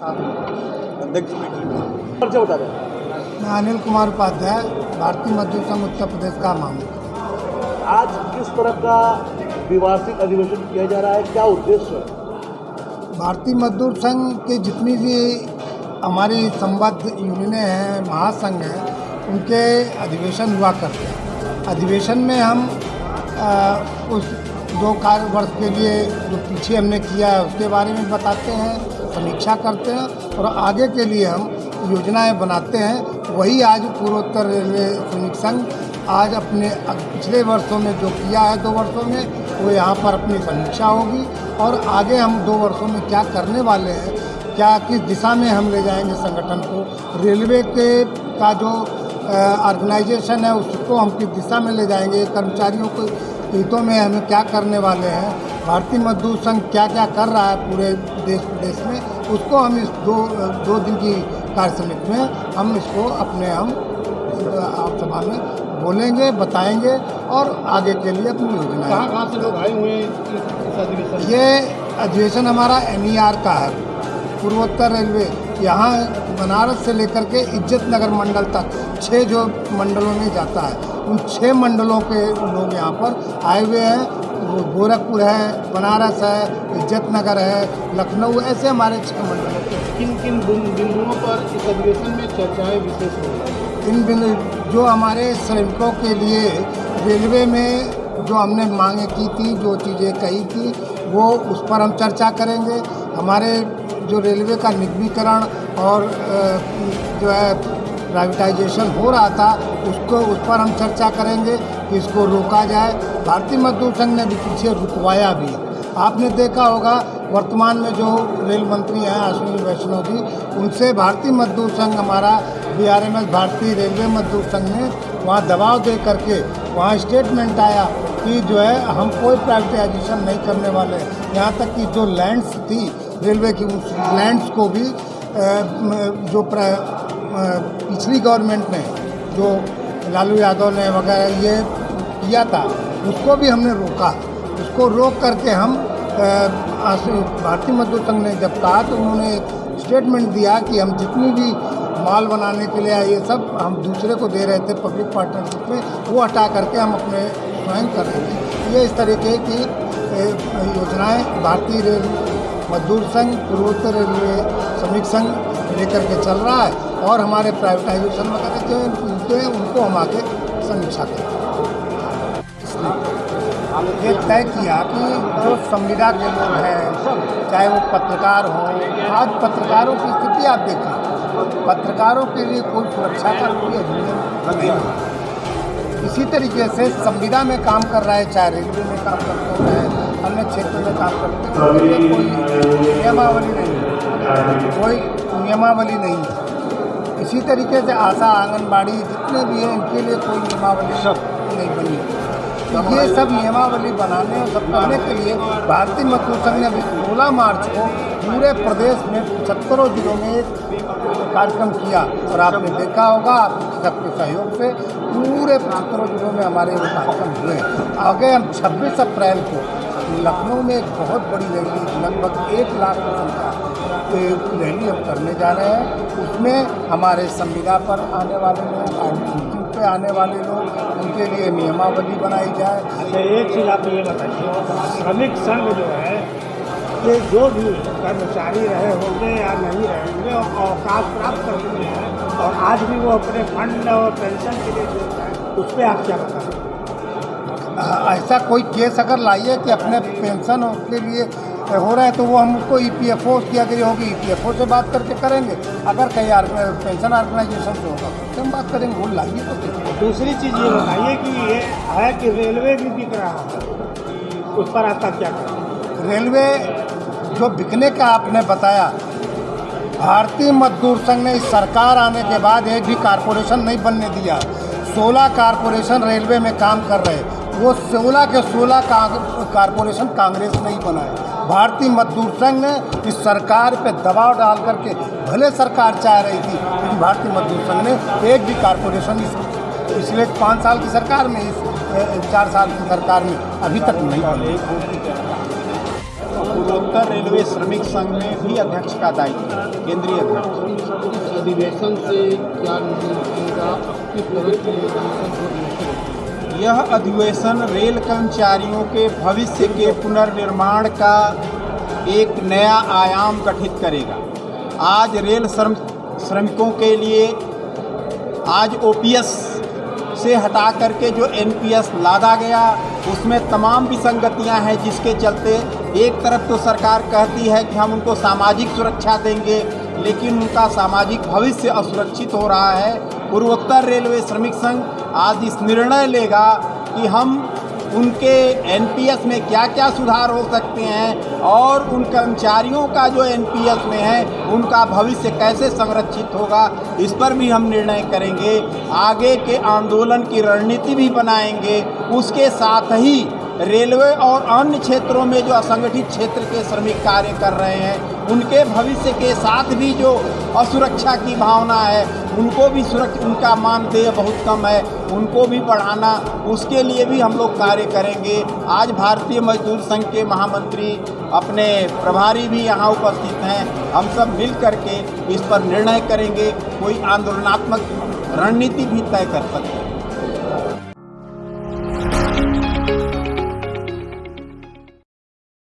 अध्यक्ष बता दें मैं अनिल कुमार उपाध्याय भारतीय मजदूर संघ उत्तर प्रदेश का मामला आज किस तरह का द्विवार्षिक अधिवेशन किया जा रहा है? क्या उद्देश्य है? भारतीय मजदूर संघ के जितनी भी हमारी संबद्ध यूनियनें हैं महासंघ हैं उनके अधिवेशन हुआ करते हैं। अधिवेशन में हम आ, उस दो कार्य वर्ष के लिए जो पीछे हमने किया है उसके बारे में बताते हैं। समीक्षा करते हैं और आगे के लिए हम योजनाएँ बनाते हैं। वही आज पूर्वोत्तर रेलवे सैनिक संघ आज अपने पिछले वर्षों में जो किया है दो वर्षों में, वो यहाँ पर अपनी समीक्षा होगी और आगे हम दो वर्षों में क्या करने वाले हैं, क्या किस दिशा में हम ले जाएँगे संगठन को, रेलवे के का जो ऑर्गेनाइजेशन है, उसको हम किस दिशा में ले जाएँगे, कर्मचारियों को हितों में हमें क्या करने वाले हैं भारतीय मजदूर संघ क्या क्या कर रहा है पूरे देश प्रदेश में उसको हम इस दो दो दिन की कार्य समिति में हम इसको अपने हम आप सभा में बोलेंगे बताएँगे और आगे के लिए अपनी योजना कहाँ कहाँ से लोग आए हुए हैं? ये अधिवेशन हमारा एनईआर का है पूर्वोत्तर रेलवे। यहाँ बनारस से लेकर के इज़्ज़त नगर मंडल तक छः जो मंडलों में जाता है उन छः मंडलों के लोग यहाँ पर आए हुए हैं। वो गोरखपुर है बनारस है इज़्ज़त नगर है लखनऊ ऐसे हमारे छः मंडलों किन किन बिंदुओं पर इस अधिवेशन में चर्चाएँ विशेष होंगी? इन बिंदु जो हमारे श्रमिकों के लिए रेलवे में जो हमने मांगे की थी जो चीज़ें कही थी वो उस पर हम चर्चा करेंगे। हमारे जो रेलवे का निगमीकरण और जो है प्राइवेटाइजेशन हो रहा था, उसको, उस पर हम चर्चा करेंगे कि इसको रोका जाए भारतीय मजदूर संघ ने भी पीछे रुकवाया भी आपने देखा होगा, वर्तमान में जो रेल मंत्री हैं अश्विनी वैष्णव जी, उनसे भारतीय मजदूर संघ, हमारा बीआरएमएस भारतीय रेलवे मजदूर संघ ने वहाँ दबाव दे करके, वहाँ स्टेटमेंट आया कि जो है, हम कोई प्राइवेटाइजेशन नहीं करने वाले। यहाँ तक कि जो लैंड्स थी, रेलवे की उस लैंड्स को भी जो पिछली गवर्नमेंट ने जो लालू यादव ने वगैरह ये किया था, उसको भी हमने रोका। उसको रोक करके हम भारतीय मजदूर संघ ने जब कहा तो उन्होंने एक स्टेटमेंट दिया कि हम जितनी भी माल बनाने के लिए ये सब हम दूसरे को दे रहे थे पब्लिक पार्टनरशिप में, वो हटा करके हम अपने स्वयं कर रहे थे। ये इस तरीके की योजनाएँ भारतीय रेल, मजदूर संघ, पूर्वोत्तर रेलवे, श्रमिक संघ लेकर के चल रहा है। और हमारे प्राइवेटाइजेशन वगैरह जो उनके उनको हम आगे समीक्षा करें। ये तय किया कि जो संविदा के लोग हैं, चाहे वो पत्रकार हों, आज पत्रकारों की स्थिति आप देखिए। पत्रकारों के लिए कोई सुरक्षा का कोई अधिनियम नहीं। है इसी तरीके से संविदा में काम कर रहा है, चाहे रेलवे में काम करते हैं, अन्य क्षेत्र में काम करते हैं कोई नियमावली नहीं है। कोई नियमावली नहीं है। इसी तरीके से आशा आंगनबाड़ी जितने भी हैं इनके लिए कोई नियमावली सब। नहीं बनी। है तो ये सब नियमावली बनाने और सब करने के लिए भारतीय मजदूर संघ ने अभी सोलह मार्च को पूरे प्रदेश में पचहत्तरों जिलों में एक कार्यक्रम किया और आपने देखा होगा आप सबके सहयोग से। पूरे पचहत्तरों जिलों में हमारे ये कार्यक्रम हुए। आगे हम 26 अप्रैल को लखनऊ में एक बहुत बड़ी रैली लगभग एक लाख की संख्या रैली हम करने जा रहे हैं। उसमें हमारे संविदा पर आने वाले लोग आईटीसी पे आने वाले लोग उनके लिए नियमावली बनाई जाए। अच्छा एक चीज़ आप ये बताइए श्रमिक संघ जो है ये जो भी कर्मचारी रहे होंगे या नहीं रहे होंगे और अवकाश प्राप्त कर चुके हैं और आज भी वो अपने फंड और पेंशन के लिए जो है। उस पर आप क्या बताएँ? ऐसा कोई केस अगर लाइए कि अपने पेंशन के लिए हो रहा है तो वो हम उसको ई पी एफ़ ओ की अगर होगी ई पी एफ़ ओ से बात करके करेंगे। अगर कहीं पेंशन ऑर्गेनाइजेशन से होगा तो हम बात करेंगे वो लाइए तो दूसरी चीज़ ये बताइए कि ये है कि रेलवे भी बिक रहा है? उस पर आपका क्या है? रेलवे जो बिकने का आपने बताया भारतीय मजदूर संघ ने इस सरकार आने के बाद एक भी कारपोरेशन नहीं बनने दिया। सोलह कारपोरेशन रेलवे में काम कर रहे वो सोलह के सोलह कारपोरेशन कांग्रेस नहीं बनाए। भारतीय मजदूर संघ ने इस सरकार पे दबाव डाल करके भले सरकार चाह रही थी लेकिन भारतीय मजदूर संघ ने एक भी कारपोरेशन इस पिछले पाँच साल की सरकार में इस चार साल की सरकार में अभी तक नहीं बनी। पूर्वोत्तर रेलवे श्रमिक संघ में भी अध्यक्ष का दायित्व केंद्रीय अध्यक्ष। अधिवेशन से क्या किस तरह की यह अधिवेशन रेल कर्मचारियों के भविष्य के पुनर्निर्माण का एक नया आयाम गठित करेगा। आज रेल श्रम, श्रमिकों के लिए आज ओपीएस से हटा करके जो एनपीएस लादा गया, उसमें तमाम विसंगतियाँ हैं जिसके चलते एक तरफ़ तो सरकार कहती है कि हम उनको सामाजिक सुरक्षा देंगे, लेकिन उनका सामाजिक भविष्य असुरक्षित हो रहा है। पूर्वोत्तर रेलवे श्रमिक संघ आज इस निर्णय लेगा कि हम उनके एनपीएस में क्या क्या सुधार हो सकते हैं और उन कर्मचारियों का जो एनपीएस में है, उनका भविष्य कैसे संरक्षित होगा, इस पर भी हम निर्णय करेंगे। आगे के आंदोलन की रणनीति भी बनाएँगे। उसके साथ ही रेलवे और अन्य क्षेत्रों में जो असंगठित क्षेत्र के श्रमिक कार्य कर रहे हैं, उनके भविष्य के साथ भी जो असुरक्षा की भावना है, उनको भी सुरक्षा, उनका मानदेय बहुत कम है, उनको भी बढ़ाना, उसके लिए भी हम लोग कार्य करेंगे। आज भारतीय मजदूर संघ के महामंत्री अपने प्रभारी भी यहाँ उपस्थित हैं। हम सब मिल करके इस पर निर्णय करेंगे, कोई आंदोलनात्मक रणनीति भी तय कर सकते हैं।